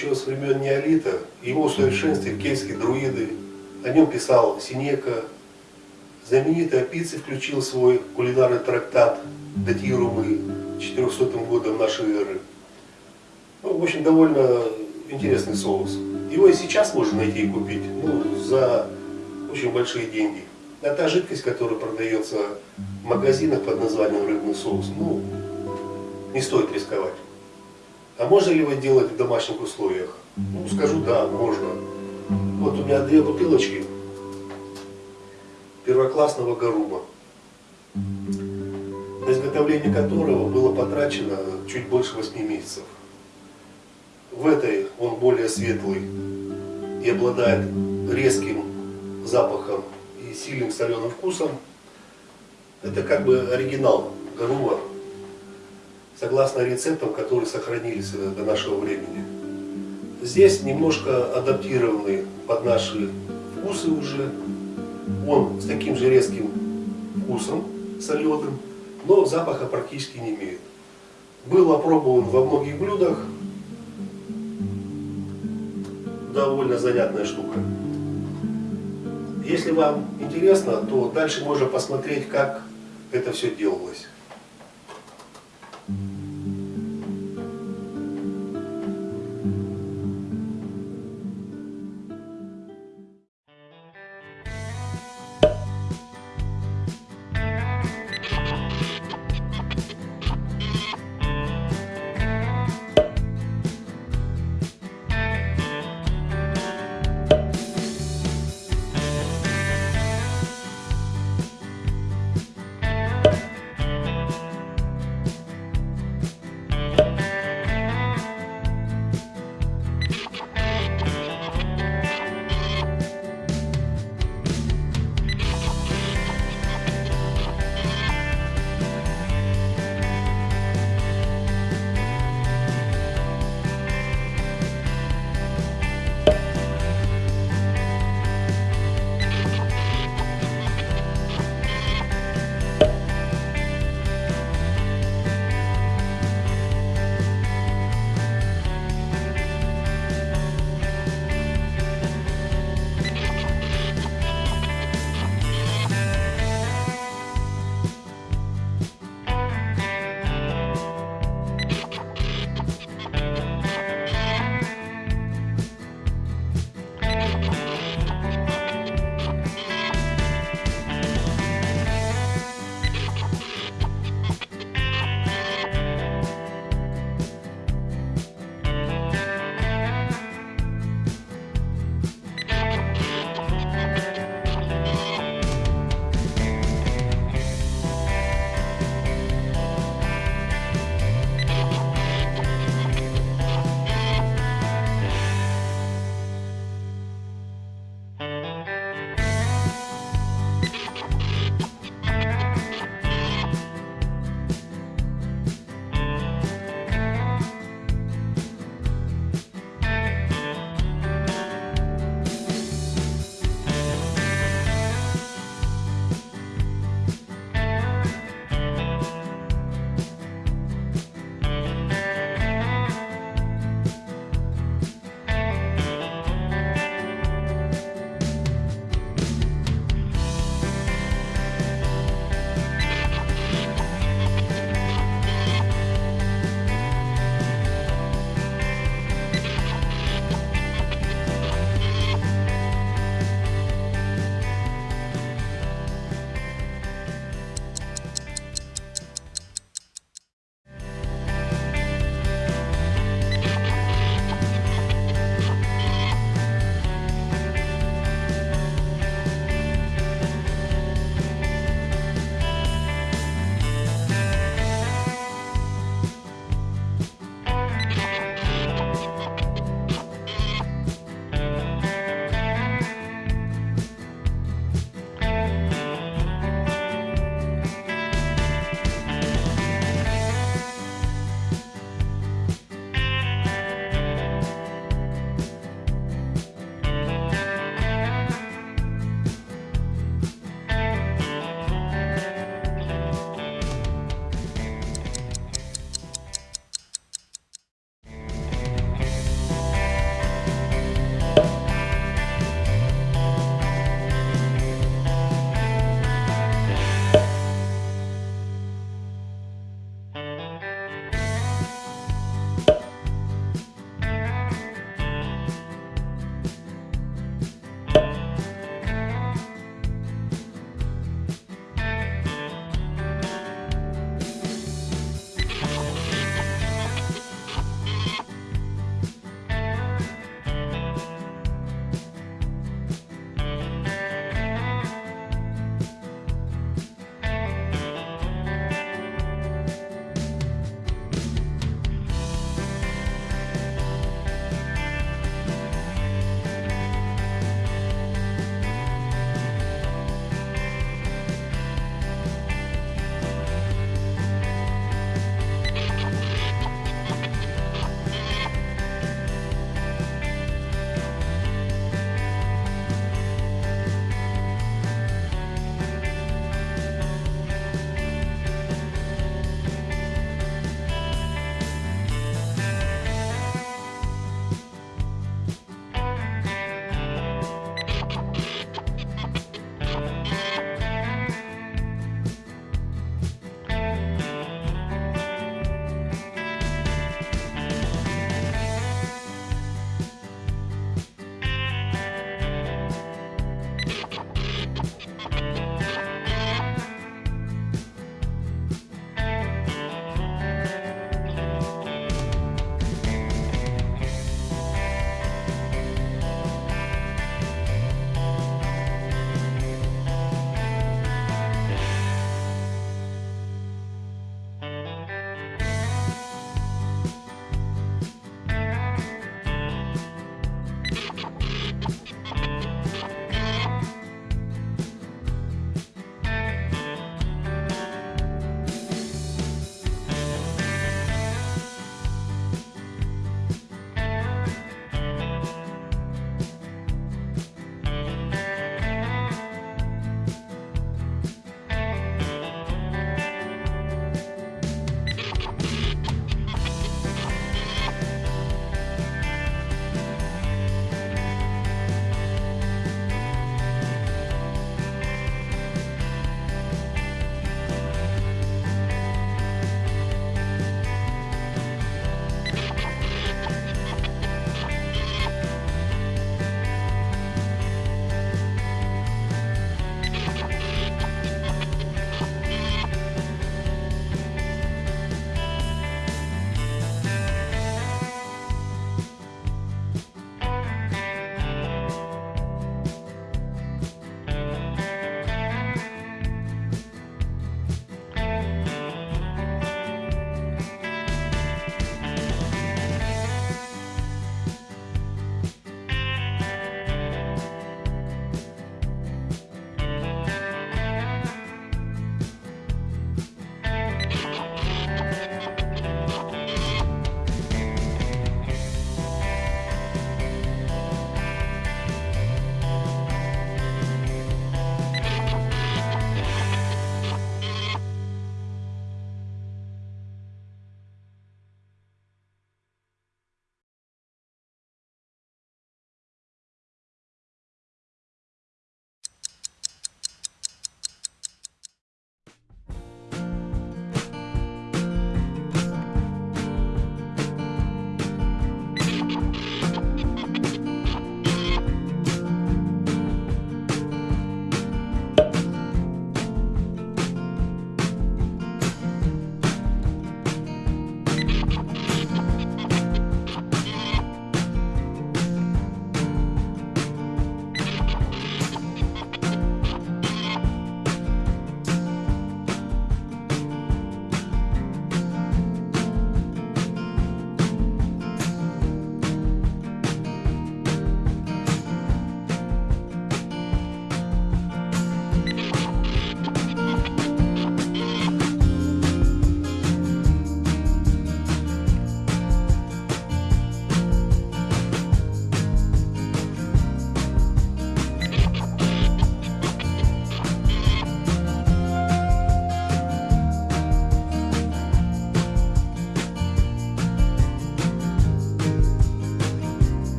еще с времен неолита, его усовершенствовали кельтские друиды, о нем писал Синека, знаменитый Апиций включил свой кулинарный трактат, датируемый 400 годом нашей эры. Ну, в общем, довольно интересный соус. Его и сейчас можно найти и купить ну, за очень большие деньги. Это жидкость, которая продается в магазинах под названием рыбный соус. Ну, не стоит рисковать. А можно ли его делать в домашних условиях? Ну, скажу, да, можно. Вот у меня две бутылочки первоклассного горуба, на изготовление которого было потрачено чуть больше 8 месяцев. В этой он более светлый и обладает резким запахом и сильным соленым вкусом. Это как бы оригинал Гарума, согласно рецептам, которые сохранились до нашего времени. Здесь немножко адаптированный под наши вкусы уже. Он с таким же резким вкусом, соленым, но запаха практически не имеет. Был опробован во многих блюдах. Довольно занятная штука. Если вам интересно, то дальше можно посмотреть, как это все делалось.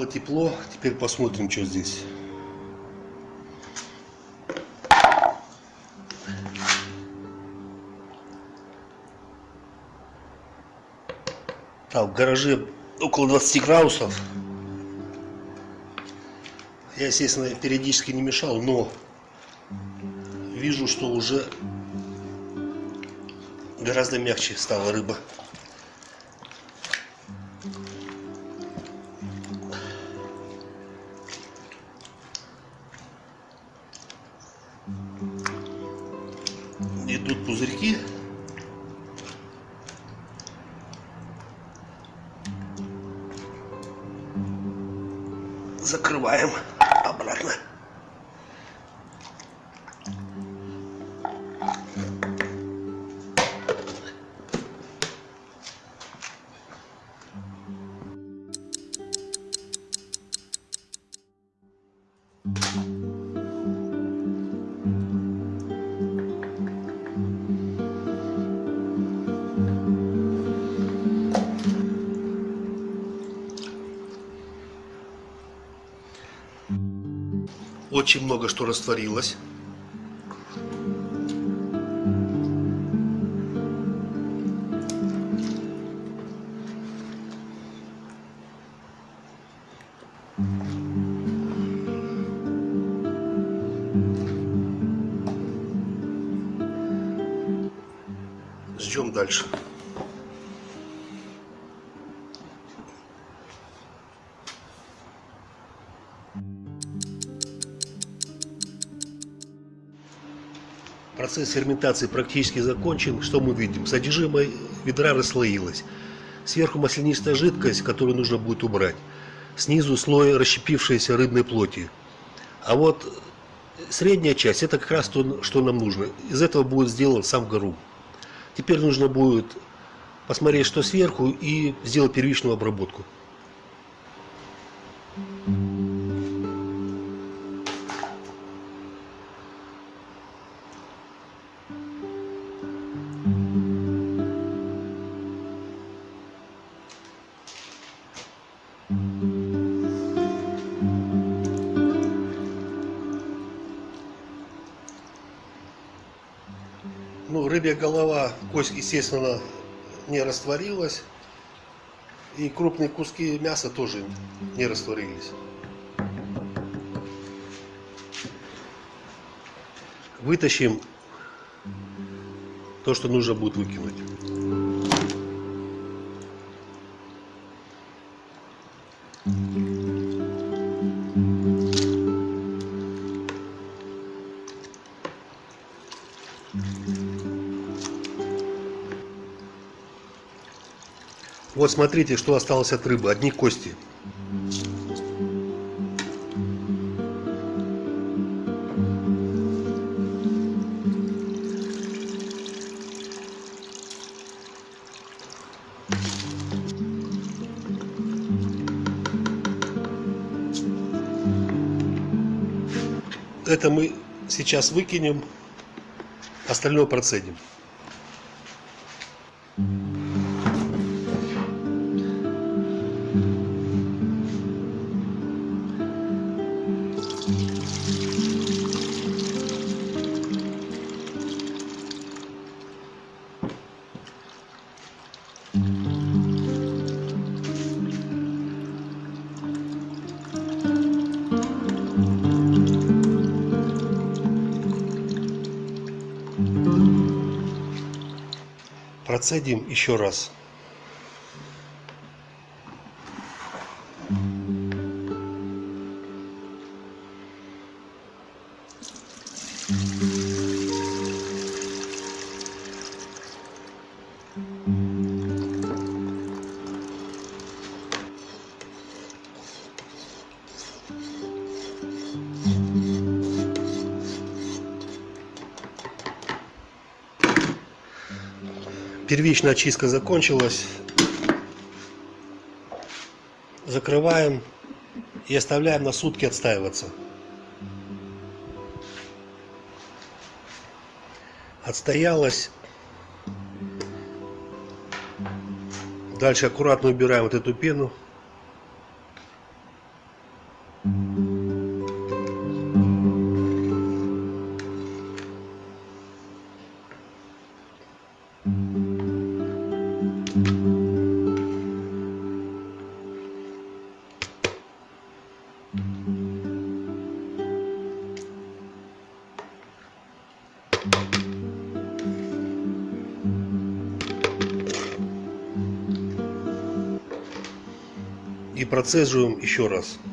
Стало тепло, теперь посмотрим, что здесь. Так, в гараже около 20 градусов. Я, естественно, периодически не мешал, но вижу, что уже гораздо мягче стала рыба. Закрываем обратно. Очень что растворилось. Ждем дальше. Процесс ферментации практически закончен. Что мы видим? Содержимое ведра расслоилось. Сверху маслянистая жидкость, которую нужно будет убрать. Снизу слой расщепившейся рыбной плоти. А вот средняя часть, это как раз то, что нам нужно. Из этого будет сделан сам гарум. Теперь нужно будет посмотреть, что сверху, и сделать первичную обработку. Ну, кость, естественно, не растворилась. И крупные куски мяса тоже не растворились. Вытащим то, что нужно будет выкинуть. Вот смотрите, что осталось от рыбы. Одни кости. Это мы сейчас выкинем, остальное процедим. Процедим еще раз. Первичная очистка закончилась. Закрываем и оставляем на сутки отстаиваться. Отстоялась. Дальше аккуратно убираем вот эту пену. Процеживаем еще раз.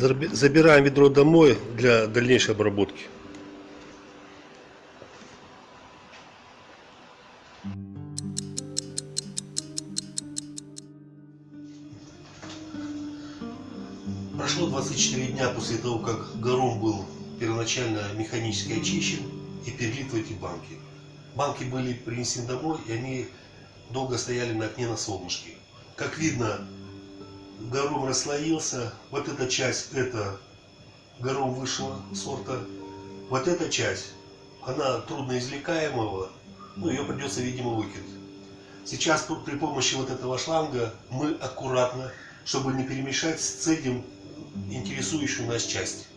Забираем ведро домой для дальнейшей обработки. Прошло 24 дня после того, как гором был первоначально механически очищен и перелит в эти банки. Банки были принесены домой, и они долго стояли на окне на солнышке. Как видно, гором расслоился. Вот эта часть, это гором высшего сорта. Вот эта часть, она трудноизвлекаемого, ну ее придется, видимо, выкинуть. Сейчас при помощи вот этого шланга мы аккуратно, чтобы не перемешать, сцедим интересующую нас часть.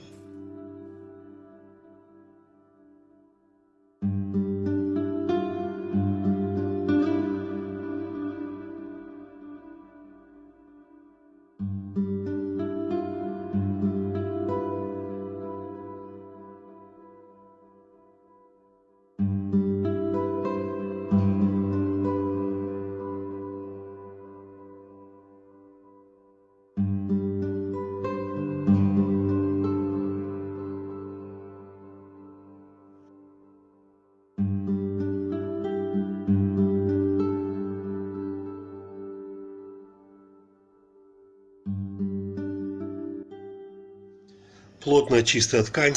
Плотная чистая ткань.